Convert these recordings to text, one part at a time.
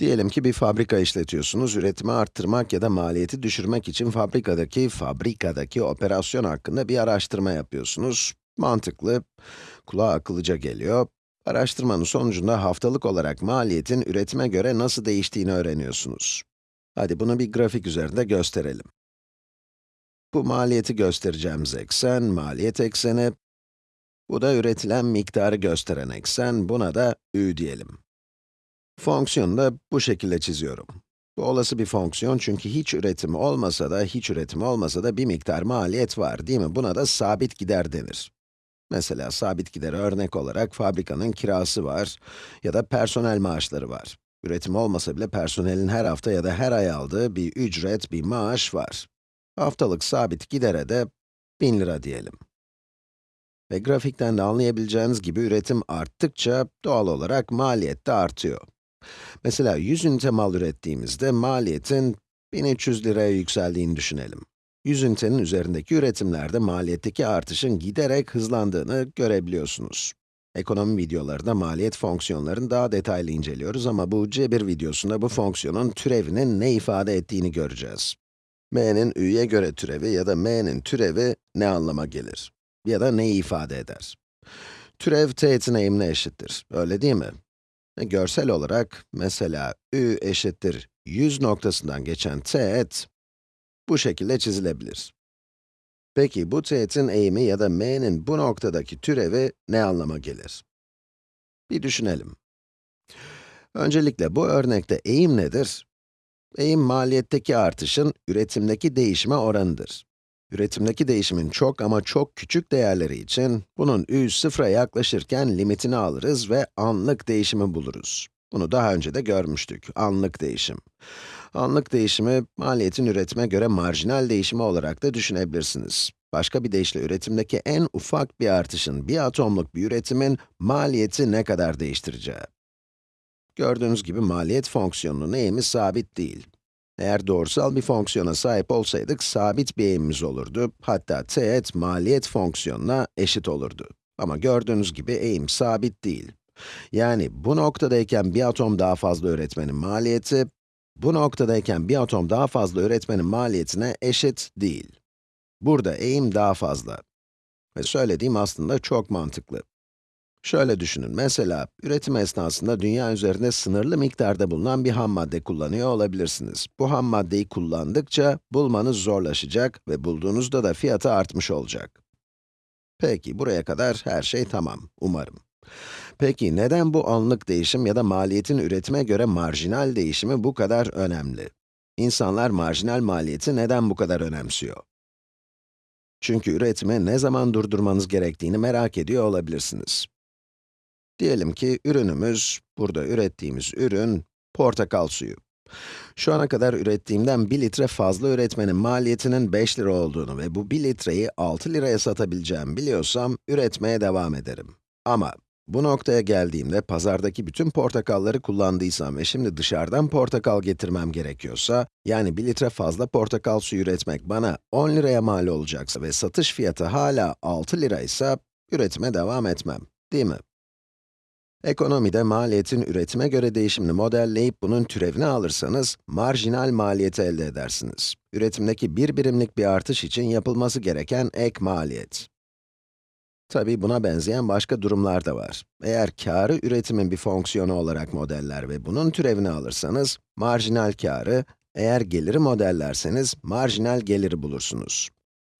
Diyelim ki bir fabrika işletiyorsunuz, üretimi arttırmak ya da maliyeti düşürmek için fabrikadaki, fabrikadaki operasyon hakkında bir araştırma yapıyorsunuz. Mantıklı, kulağa akıllıca geliyor. Araştırmanın sonucunda haftalık olarak maliyetin üretime göre nasıl değiştiğini öğreniyorsunuz. Hadi bunu bir grafik üzerinde gösterelim. Bu maliyeti göstereceğimiz eksen, maliyet ekseni. Bu da üretilen miktarı gösteren eksen, buna da ü diyelim. Fonksiyonu da bu şekilde çiziyorum. Bu olası bir fonksiyon çünkü hiç üretim olmasa da, hiç üretim olmasa da bir miktar maliyet var, değil mi? Buna da sabit gider denir. Mesela sabit gider örnek olarak fabrikanın kirası var ya da personel maaşları var. Üretim olmasa bile personelin her hafta ya da her ay aldığı bir ücret, bir maaş var. Haftalık sabit gidere de 1000 lira diyelim. Ve grafikten de anlayabileceğiniz gibi üretim arttıkça doğal olarak maliyet de artıyor. Mesela 100 ünite mal ürettiğimizde maliyetin 1300 liraya yükseldiğini düşünelim. 100 ünitenin üzerindeki üretimlerde maliyetteki artışın giderek hızlandığını görebiliyorsunuz. Ekonomi videolarında maliyet fonksiyonlarını daha detaylı inceliyoruz ama bu cebir videosunda bu fonksiyonun türevinin ne ifade ettiğini göreceğiz. m'nin ü'ye göre türevi ya da m'nin türevi ne anlama gelir? Ya da neyi ifade eder? Türev teğetin eğimine eşittir, öyle değil mi? Görsel olarak, mesela ü eşittir 100 noktasından geçen teğet, bu şekilde çizilebilir. Peki bu teğetin eğimi ya da m'nin bu noktadaki türevi ne anlama gelir? Bir düşünelim. Öncelikle bu örnekte eğim nedir? Eğim maliyetteki artışın üretimdeki değişime oranıdır. Üretimdeki değişimin çok ama çok küçük değerleri için, bunun ü sıfıra yaklaşırken limitini alırız ve anlık değişimi buluruz. Bunu daha önce de görmüştük, anlık değişim. Anlık değişimi, maliyetin üretime göre marjinal değişimi olarak da düşünebilirsiniz. Başka bir deyişle üretimdeki en ufak bir artışın, bir atomluk bir üretimin maliyeti ne kadar değiştireceği. Gördüğünüz gibi maliyet fonksiyonunun eğimi sabit değil. Eğer doğrusal bir fonksiyona sahip olsaydık, sabit bir eğimimiz olurdu. Hatta teğet maliyet fonksiyonuna eşit olurdu. Ama gördüğünüz gibi eğim sabit değil. Yani bu noktadayken bir atom daha fazla üretmenin maliyeti, bu noktadayken bir atom daha fazla üretmenin maliyetine eşit değil. Burada eğim daha fazla. Ve söylediğim aslında çok mantıklı. Şöyle düşünün, mesela üretim esnasında dünya üzerinde sınırlı miktarda bulunan bir ham madde kullanıyor olabilirsiniz. Bu ham maddeyi kullandıkça bulmanız zorlaşacak ve bulduğunuzda da fiyatı artmış olacak. Peki, buraya kadar her şey tamam, umarım. Peki, neden bu anlık değişim ya da maliyetin üretime göre marjinal değişimi bu kadar önemli? İnsanlar marjinal maliyeti neden bu kadar önemsiyor? Çünkü üretimi ne zaman durdurmanız gerektiğini merak ediyor olabilirsiniz. Diyelim ki ürünümüz, burada ürettiğimiz ürün, portakal suyu. Şu ana kadar ürettiğimden 1 litre fazla üretmenin maliyetinin 5 lira olduğunu ve bu 1 litreyi 6 liraya satabileceğimi biliyorsam, üretmeye devam ederim. Ama bu noktaya geldiğimde pazardaki bütün portakalları kullandıysam ve şimdi dışarıdan portakal getirmem gerekiyorsa, yani 1 litre fazla portakal suyu üretmek bana 10 liraya mal olacaksa ve satış fiyatı hala 6 liraysa, üretime devam etmem, değil mi? Ekonomide maliyetin üretime göre değişimini modelleyip bunun türevini alırsanız, marjinal maliyeti elde edersiniz. Üretimdeki bir birimlik bir artış için yapılması gereken ek maliyet. Tabii buna benzeyen başka durumlar da var. Eğer kârı üretimin bir fonksiyonu olarak modeller ve bunun türevini alırsanız, marjinal kârı, eğer geliri modellerseniz, marjinal geliri bulursunuz.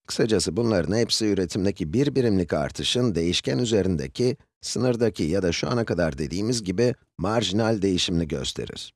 Kısacası bunların hepsi üretimdeki bir birimlik artışın değişken üzerindeki, sınırdaki ya da şu ana kadar dediğimiz gibi marjinal değişimini gösterir.